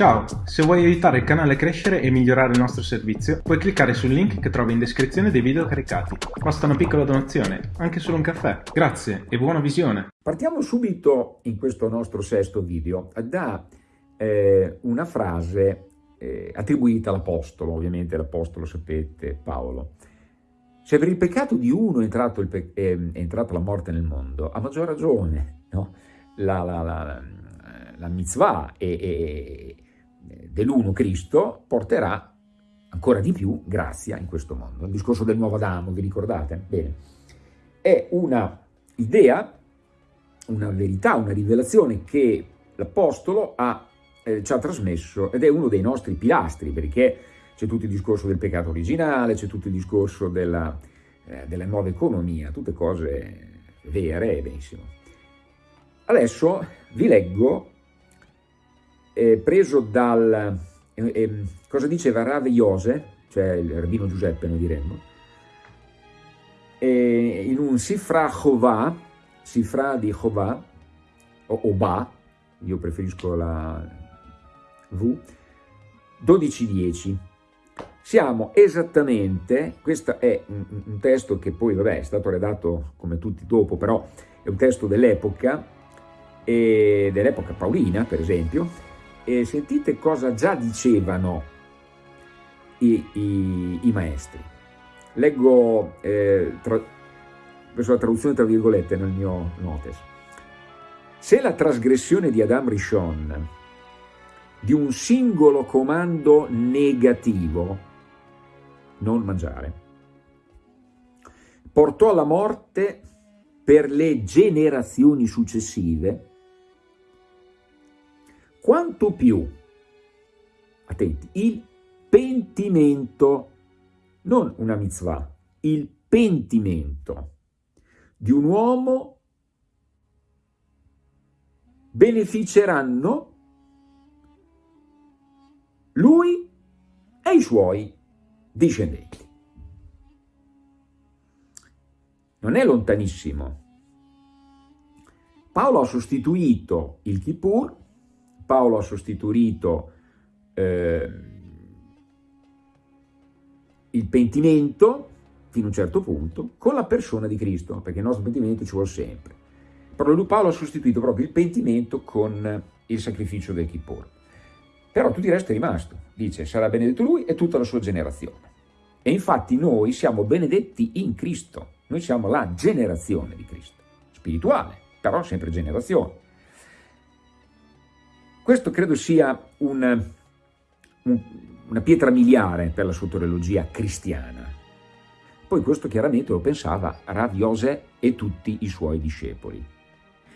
Ciao, se vuoi aiutare il canale a crescere e migliorare il nostro servizio, puoi cliccare sul link che trovi in descrizione dei video caricati. Basta una piccola donazione, anche solo un caffè. Grazie e buona visione! Partiamo subito in questo nostro sesto video da eh, una frase eh, attribuita all'Apostolo, ovviamente l'Apostolo sapete, Paolo. Se per il peccato di uno è, entrato è, è entrata la morte nel mondo, a maggior ragione no? la, la, la, la mitzvah e, dell'uno Cristo porterà ancora di più grazia in questo mondo. Il discorso del nuovo Adamo, vi ricordate? Bene. È una idea, una verità, una rivelazione che l'Apostolo eh, ci ha trasmesso ed è uno dei nostri pilastri, perché c'è tutto il discorso del peccato originale, c'è tutto il discorso della, eh, della nuova economia, tutte cose vere e benissimo. Adesso vi leggo eh, preso dal, eh, eh, cosa diceva Rav Iose, cioè il rabbino Giuseppe noi diremmo, in un Sifra Chovà, Sifra di Chovà, o Oba, io preferisco la V, 12.10. Siamo esattamente, questo è un, un, testo che poi vabbè è stato redatto come tutti dopo, però è un testo dell'epoca, dell'epoca paolina per esempio, e sentite cosa già dicevano i, i, i maestri. Leggo eh, tra, la traduzione tra virgolette nel mio notes. Se la trasgressione di Adam Rishon di un singolo comando negativo, non mangiare, portò alla morte per le generazioni successive, quanto più, attenti, il pentimento, non una mitzvah, il pentimento di un uomo beneficeranno lui e i suoi discendenti. Non è lontanissimo. Paolo ha sostituito il Kippur Paolo ha sostituito eh, il pentimento, fino a un certo punto, con la persona di Cristo, perché il nostro pentimento ci vuole sempre. Però lui Paolo ha sostituito proprio il pentimento con il sacrificio del Kippur. Però tutto il resto è rimasto. Dice, sarà benedetto lui e tutta la sua generazione. E infatti noi siamo benedetti in Cristo. Noi siamo la generazione di Cristo. Spirituale, però sempre generazione. Questo credo sia un, un, una pietra miliare per la soteriologia cristiana. Poi questo chiaramente lo pensava Rav Yosef e tutti i suoi discepoli.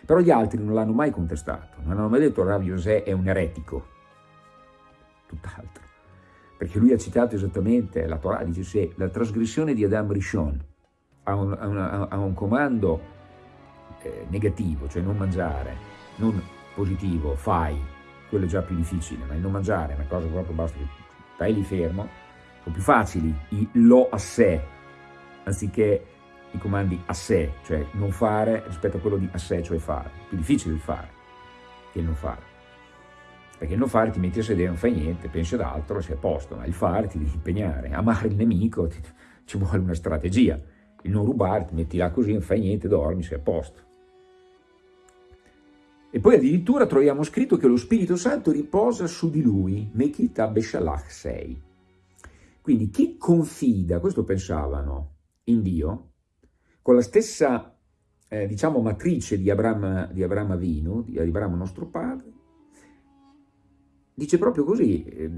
Però gli altri non l'hanno mai contestato, non hanno mai detto Rav Yosef è un eretico, tutt'altro. Perché lui ha citato esattamente la Torah, dice se la trasgressione di Adam Rishon ha un, ha un, ha un comando eh, negativo, cioè non mangiare, non positivo, fai, quello è già più difficile, ma il non mangiare è una cosa proprio basta che stai lì fermo, sono più facili i lo a sé, anziché i comandi a sé, cioè non fare rispetto a quello di a sé, cioè fare. Più difficile il fare che il non fare. Perché il non fare ti metti a sedere, non fai niente, pensi ad altro, sei a posto, ma il fare ti devi impegnare. Amare il nemico ti, ci vuole una strategia. Il non rubare ti metti là così, non fai niente, dormi, sei a posto. E poi addirittura troviamo scritto che lo Spirito Santo riposa su di lui, Mekita Beshalach 6. Quindi chi confida, questo pensavano, in Dio, con la stessa, eh, diciamo, matrice di Abramo, di Abramo Avinu, di Abramo nostro padre, dice proprio così, eh,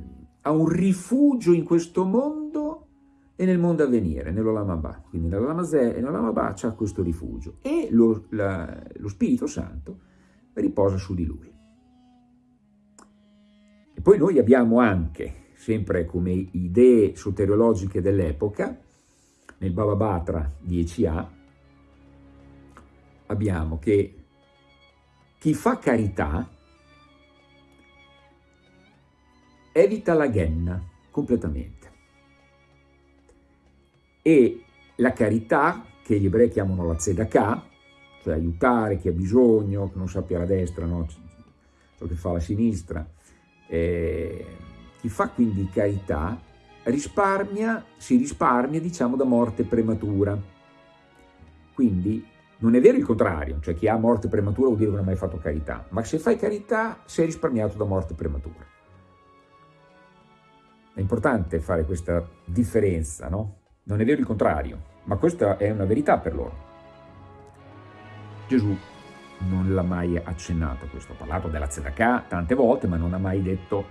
ha un rifugio in questo mondo e nel mondo a venire, nell'Olamabà. Quindi nell'Olamazè e nell'Olamabà c'è questo rifugio. E lo, la, lo Spirito Santo riposa su di lui. E poi noi abbiamo anche, sempre come idee soteriologiche dell'epoca, nel Baba Batra 10a, abbiamo che chi fa carità evita la ghenna completamente. E la carità, che gli ebrei chiamano la tzedakah, cioè aiutare chi ha bisogno, che non sappia la destra, no? ciò che fa la sinistra, Eh, chi fa quindi carità risparmia, si risparmia diciamo da morte prematura. Quindi non è vero il contrario, cioè chi ha morte prematura vuol dire che non ha mai fatto carità, ma se fai carità sei risparmiato da morte prematura. È importante fare questa differenza, no? Non è vero il contrario, ma questa è una verità per loro. Gesù non l'ha mai accennato questo, ha parlato della tzedakah tante volte, ma non ha mai detto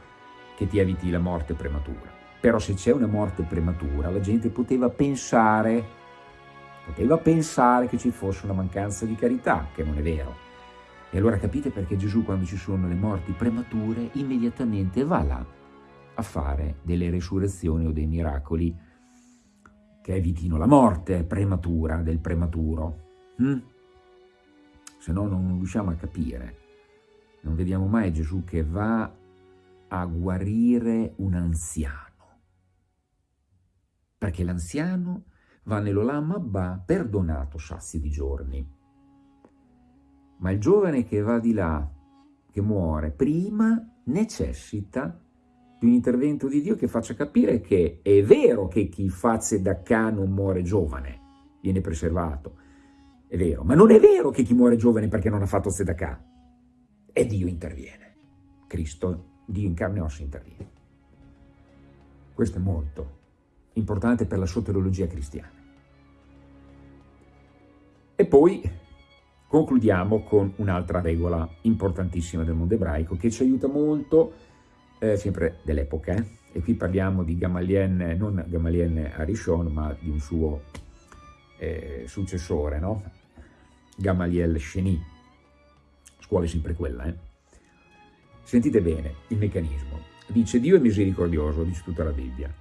che ti eviti la morte prematura. Però se c'è una morte prematura, la gente poteva pensare, poteva pensare che ci fosse una mancanza di carità, che non è vero. E allora capite perché Gesù quando ci sono le morti premature immediatamente va là a fare delle resurrezioni o dei miracoli che evitino la morte prematura del prematuro. Hm? Se no non riusciamo a capire. Non vediamo mai Gesù che va a guarire un anziano. Perché l'anziano va nell'Olam Abba perdonato sassi di giorni. Ma il giovane che va di là, che muore, prima necessita di un intervento di Dio che faccia capire che è vero che chi fa tzedakah non muore giovane, viene preservato, è vero, ma non è vero che chi muore giovane perché non ha fatto tzedakah, e Dio interviene. Cristo Dio in carne e ossa interviene. Questo è molto importante per la soteriologia cristiana. E poi concludiamo con un'altra regola importantissima del mondo ebraico che ci aiuta molto, eh, sempre dell'epoca, eh? e qui parliamo di Gamaliel, non Gamaliel Arishon, ma di un suo eh, successore, no? Gamaliel scuola sempre quella, eh? Sentite bene il meccanismo. Dice Dio è misericordioso, dice tutta la Bibbia,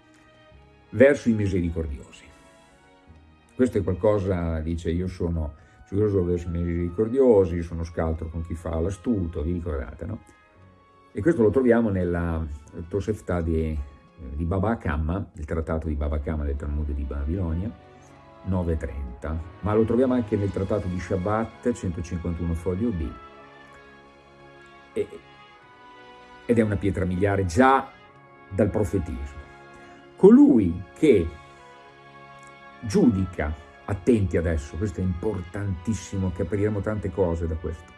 verso i misericordiosi. Questo è qualcosa, dice, io sono giuroso verso i misericordiosi, sono scaltro con chi fa l'astuto, vi ricordate, no? E questo lo troviamo nella Tosefta di, di Baba Kama, il trattato di Baba Kama del Talmud di Babilonia, 9.30, ma lo troviamo anche nel trattato di Shabbat, 151 foglio B. E, ed è una pietra miliare già dal profetismo. Colui che giudica, attenti adesso, questo è importantissimo, capiremo tante cose da questo,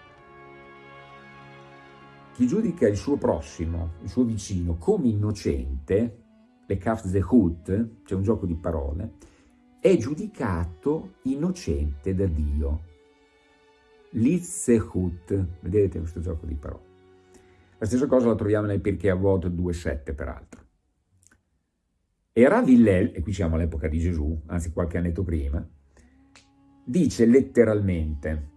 chi giudica il suo prossimo, il suo vicino, come innocente, le kaf zehut, c'è un gioco di parole, è giudicato innocente da Dio. Litzehut, vedete questo gioco di parole. La stessa cosa la troviamo nel Pirkei Avot 2.7 peraltro. E Rav Hillel, e qui siamo all'epoca di Gesù, anzi qualche annetto prima, dice letteralmente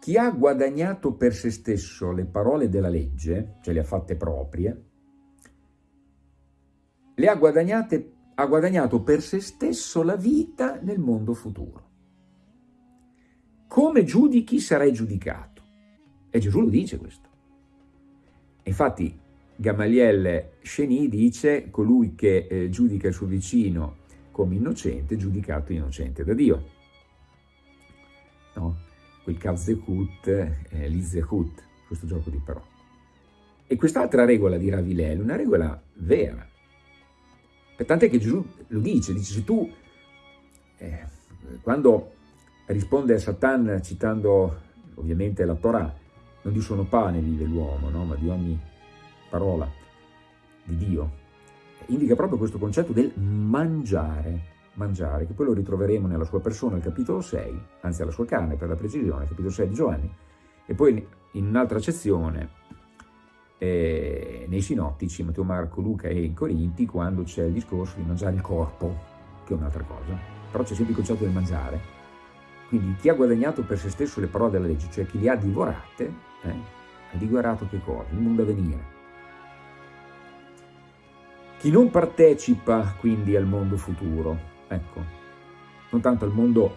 chi ha guadagnato per se stesso le parole della legge, cioè le ha fatte proprie, le ha guadagnate, ha guadagnato per se stesso la vita nel mondo futuro. Come giudichi sarai giudicato. E Gesù lo dice questo. Infatti Gamaliel Cheny dice colui che eh, giudica il suo vicino come innocente, giudicato innocente da Dio. No? Quel Kavzehut, eh, l'Izehut, questo gioco di parole. E quest'altra regola di Ravilel una regola vera. Tant'è che Gesù lo dice, dice se tu, eh, quando risponde a Satan citando ovviamente la Torah, non di suono pane vive l'uomo, no? ma di ogni parola di Dio. Indica proprio questo concetto del mangiare, mangiare, che poi lo ritroveremo nella sua persona al capitolo 6, anzi alla sua carne per la precisione, capitolo 6 di Giovanni, e poi in un'altra sezione eh, nei sinottici, Matteo, Marco, Luca e in Corinti, quando c'è il discorso di mangiare il corpo, che è un'altra cosa, però c'è sempre il concetto del mangiare. Quindi chi ha guadagnato per se stesso le parole della legge, cioè chi le ha divorate, eh, ha divorato che cosa? Il mondo a venire. Chi non partecipa quindi al mondo futuro, ecco, non tanto al mondo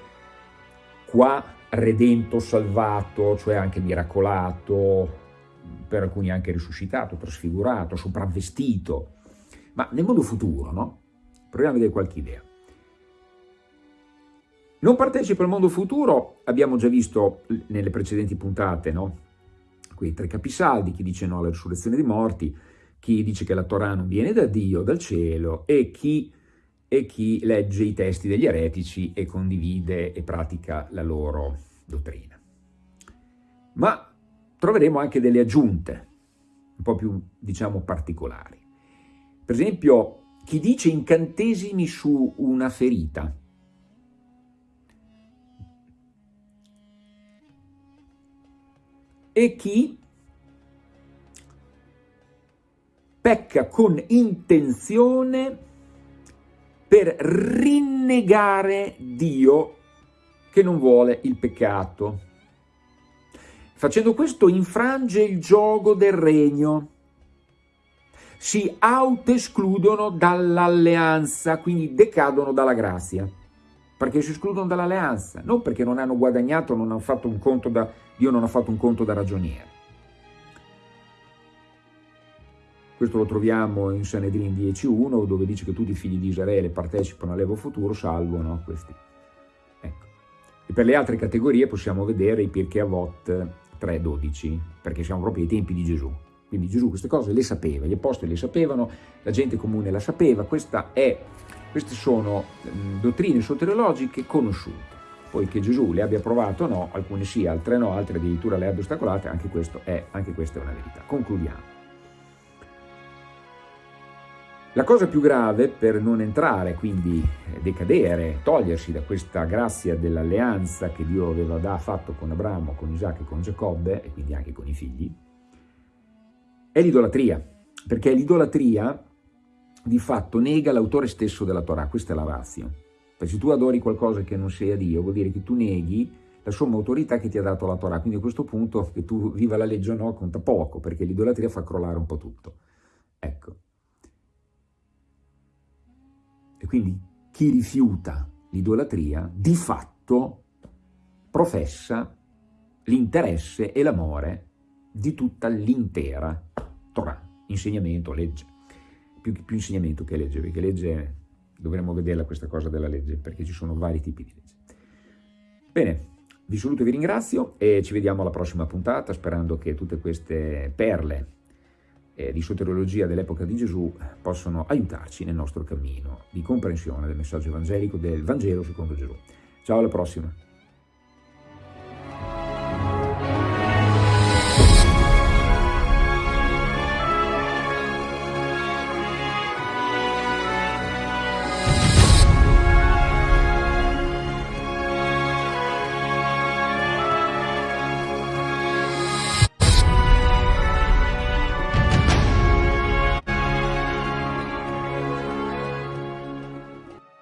qua redento, salvato, cioè anche miracolato, per alcuni anche risuscitato, trasfigurato, sopravvestito, ma nel mondo futuro, no? Proviamo a vedere qualche idea. Non partecipa al mondo futuro, abbiamo già visto nelle precedenti puntate, no? quei tre capisaldi, chi dice no alla risurrezione dei morti, chi dice che la Torah non viene da Dio, dal cielo, e chi, e chi legge i testi degli eretici e condivide e pratica la loro dottrina. Ma troveremo anche delle aggiunte, un po' più, diciamo, particolari. Per esempio, chi dice incantesimi su una ferita, e chi pecca con intenzione per rinnegare Dio che non vuole il peccato. Facendo questo infrange il gioco del regno, si autoescludono dall'alleanza, quindi decadono dalla grazia, perché si escludono dall'alleanza, non perché non hanno guadagnato, non hanno fatto un conto da, Dio non ha fatto un conto da ragioniere. Questo lo troviamo in Sanedrin 10.1, dove dice che tutti i figli di Israele partecipano all'Evo futuro, salvo no? questi. Ecco. E per le altre categorie possiamo vedere i Pirkei Avot 3.12, perché siamo proprio ai tempi di Gesù. Quindi Gesù queste cose le sapeva, gli apostoli le sapevano, la gente comune la sapeva, è, queste sono mh, dottrine soteriologiche conosciute. Poi che Gesù le abbia provate o no, alcune sì, altre no, altre addirittura le abbia ostacolate, anche, è, anche questa è una verità. Concludiamo. La cosa più grave per non entrare, quindi eh, decadere, togliersi da questa grazia dell'alleanza che Dio aveva da, fatto con Abramo, con Isacco e con Giacobbe, e quindi anche con i figli, è l'idolatria, perché l'idolatria di fatto nega l'autore stesso della Torah, questa è la razio. Perché se tu adori qualcosa che non sia Dio, vuol dire che tu neghi la somma autorità che ti ha dato la Torah, quindi a questo punto che tu viva la legge o no conta poco, perché l'idolatria fa crollare un po' tutto. Ecco. E quindi chi rifiuta l'idolatria di fatto professa l'interesse e l'amore di tutta l'intera Torah, insegnamento, legge. Più, più, insegnamento che legge, perché legge dovremmo vederla questa cosa della legge, perché ci sono vari tipi di legge. Bene, vi saluto e vi ringrazio e ci vediamo alla prossima puntata, sperando che tutte queste perle eh, di soteriologia dell'epoca di Gesù possono aiutarci nel nostro cammino di comprensione del messaggio evangelico del Vangelo secondo Gesù. Ciao, alla prossima!